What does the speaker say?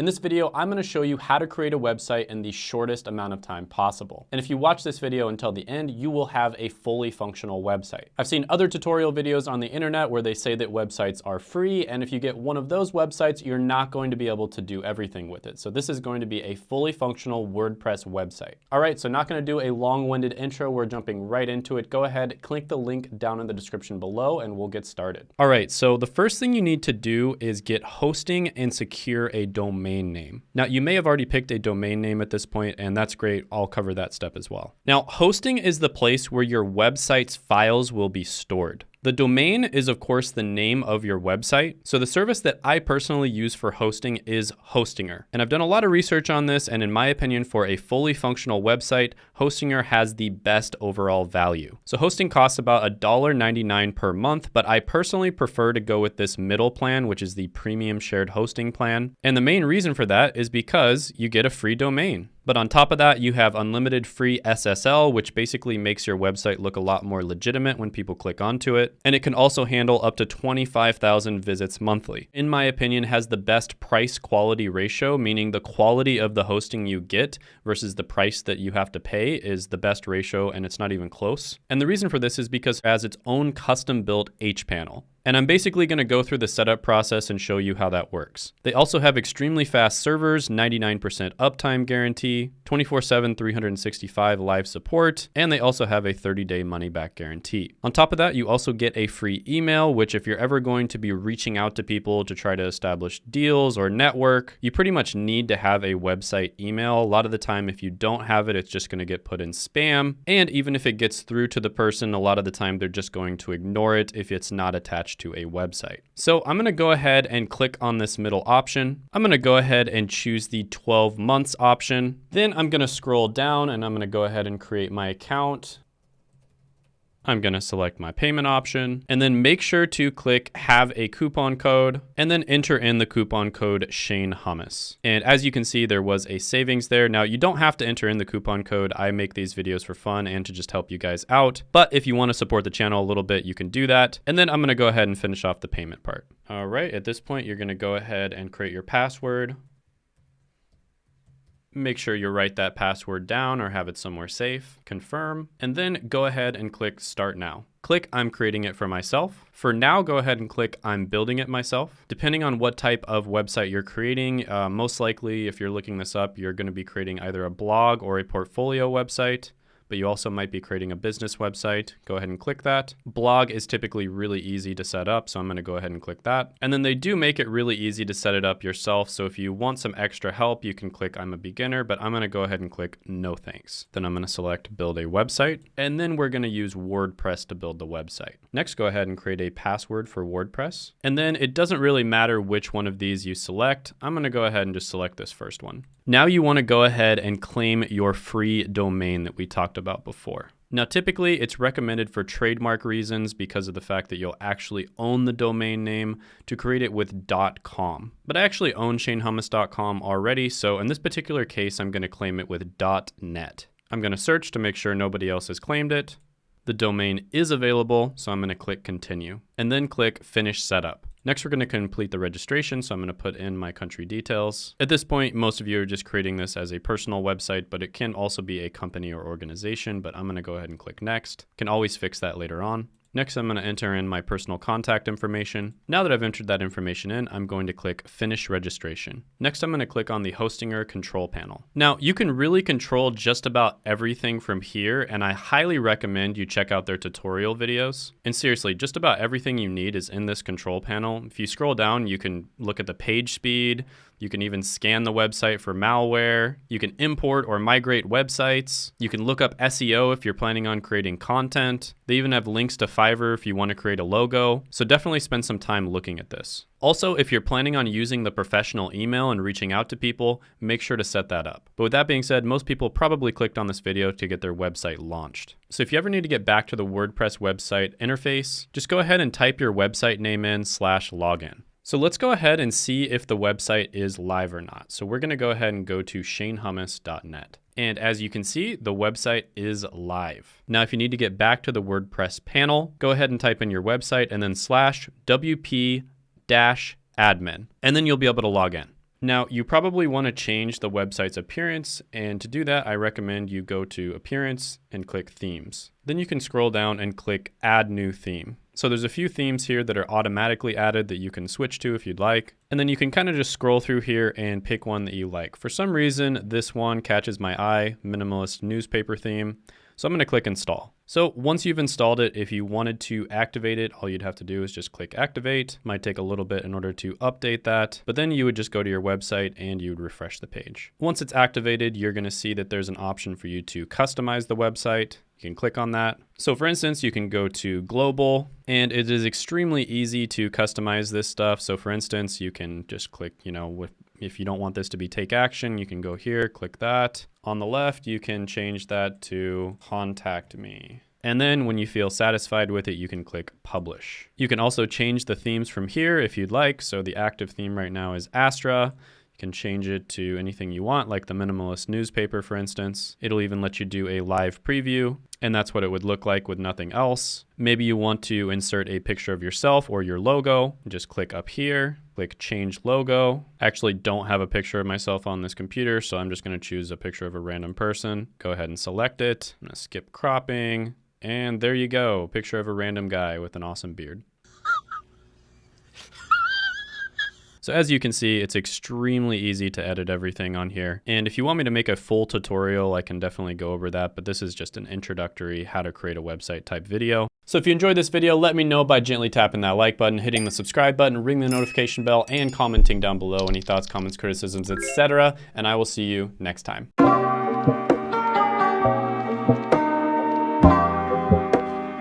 In this video, I'm gonna show you how to create a website in the shortest amount of time possible. And if you watch this video until the end, you will have a fully functional website. I've seen other tutorial videos on the internet where they say that websites are free, and if you get one of those websites, you're not going to be able to do everything with it. So this is going to be a fully functional WordPress website. All right, so not gonna do a long-winded intro, we're jumping right into it. Go ahead, click the link down in the description below, and we'll get started. All right, so the first thing you need to do is get hosting and secure a domain domain name. Now you may have already picked a domain name at this point and that's great. I'll cover that step as well. Now hosting is the place where your website's files will be stored. The domain is of course the name of your website. So the service that I personally use for hosting is Hostinger. And I've done a lot of research on this and in my opinion for a fully functional website, Hostinger has the best overall value. So hosting costs about $1.99 per month, but I personally prefer to go with this middle plan, which is the premium shared hosting plan. And the main reason for that is because you get a free domain. But on top of that, you have unlimited free SSL, which basically makes your website look a lot more legitimate when people click onto it. And it can also handle up to 25,000 visits monthly. In my opinion, has the best price quality ratio, meaning the quality of the hosting you get versus the price that you have to pay is the best ratio and it's not even close. And the reason for this is because it has its own custom built hPanel. And I'm basically going to go through the setup process and show you how that works. They also have extremely fast servers, 99% uptime guarantee, 24-7, 365 live support, and they also have a 30-day money-back guarantee. On top of that, you also get a free email, which if you're ever going to be reaching out to people to try to establish deals or network, you pretty much need to have a website email. A lot of the time, if you don't have it, it's just going to get put in spam. And even if it gets through to the person, a lot of the time they're just going to ignore it if it's not attached to a website. So I'm gonna go ahead and click on this middle option. I'm gonna go ahead and choose the 12 months option. Then I'm gonna scroll down and I'm gonna go ahead and create my account. I'm going to select my payment option and then make sure to click have a coupon code and then enter in the coupon code Shane Hummus. And as you can see, there was a savings there. Now you don't have to enter in the coupon code. I make these videos for fun and to just help you guys out. But if you want to support the channel a little bit, you can do that. And then I'm going to go ahead and finish off the payment part. All right, at this point, you're going to go ahead and create your password make sure you write that password down or have it somewhere safe, confirm, and then go ahead and click start now. Click I'm creating it for myself. For now, go ahead and click I'm building it myself. Depending on what type of website you're creating, uh, most likely if you're looking this up, you're gonna be creating either a blog or a portfolio website but you also might be creating a business website. Go ahead and click that. Blog is typically really easy to set up, so I'm gonna go ahead and click that. And then they do make it really easy to set it up yourself, so if you want some extra help, you can click I'm a beginner, but I'm gonna go ahead and click no thanks. Then I'm gonna select build a website, and then we're gonna use WordPress to build the website. Next, go ahead and create a password for WordPress. And then it doesn't really matter which one of these you select. I'm gonna go ahead and just select this first one. Now you wanna go ahead and claim your free domain that we talked about before. Now, typically it's recommended for trademark reasons because of the fact that you'll actually own the domain name to create it with .com. But I actually own ShaneHummus.com already, so in this particular case, I'm gonna claim it with .net. I'm gonna search to make sure nobody else has claimed it. The domain is available, so I'm gonna click continue and then click finish setup. Next, we're going to complete the registration, so I'm going to put in my country details. At this point, most of you are just creating this as a personal website, but it can also be a company or organization, but I'm going to go ahead and click next. Can always fix that later on. Next, I'm going to enter in my personal contact information. Now that I've entered that information in, I'm going to click Finish Registration. Next, I'm going to click on the Hostinger control panel. Now, you can really control just about everything from here, and I highly recommend you check out their tutorial videos. And seriously, just about everything you need is in this control panel. If you scroll down, you can look at the page speed, you can even scan the website for malware. You can import or migrate websites. You can look up SEO if you're planning on creating content. They even have links to Fiverr if you want to create a logo. So definitely spend some time looking at this. Also, if you're planning on using the professional email and reaching out to people, make sure to set that up. But with that being said, most people probably clicked on this video to get their website launched. So if you ever need to get back to the WordPress website interface, just go ahead and type your website name in slash login. So let's go ahead and see if the website is live or not. So we're gonna go ahead and go to shanehummus.net. And as you can see, the website is live. Now, if you need to get back to the WordPress panel, go ahead and type in your website and then slash WP dash admin, and then you'll be able to log in. Now, you probably want to change the website's appearance, and to do that, I recommend you go to Appearance and click Themes. Then you can scroll down and click Add New Theme. So there's a few themes here that are automatically added that you can switch to if you'd like. And then you can kind of just scroll through here and pick one that you like. For some reason, this one catches my eye, minimalist newspaper theme. So I'm gonna click install. So once you've installed it, if you wanted to activate it, all you'd have to do is just click activate. Might take a little bit in order to update that, but then you would just go to your website and you would refresh the page. Once it's activated, you're gonna see that there's an option for you to customize the website. You can click on that. So for instance, you can go to global and it is extremely easy to customize this stuff. So for instance, you can just click, you know, with, if you don't want this to be take action, you can go here, click that. On the left, you can change that to contact me. And then when you feel satisfied with it, you can click publish. You can also change the themes from here if you'd like. So the active theme right now is Astra can change it to anything you want, like the minimalist newspaper, for instance. It'll even let you do a live preview, and that's what it would look like with nothing else. Maybe you want to insert a picture of yourself or your logo. Just click up here, click change logo. I actually don't have a picture of myself on this computer, so I'm just gonna choose a picture of a random person. Go ahead and select it. I'm gonna skip cropping, and there you go, picture of a random guy with an awesome beard. So as you can see, it's extremely easy to edit everything on here. And if you want me to make a full tutorial, I can definitely go over that, but this is just an introductory how to create a website type video. So if you enjoyed this video, let me know by gently tapping that like button, hitting the subscribe button, ring the notification bell, and commenting down below any thoughts, comments, criticisms, etc. And I will see you next time.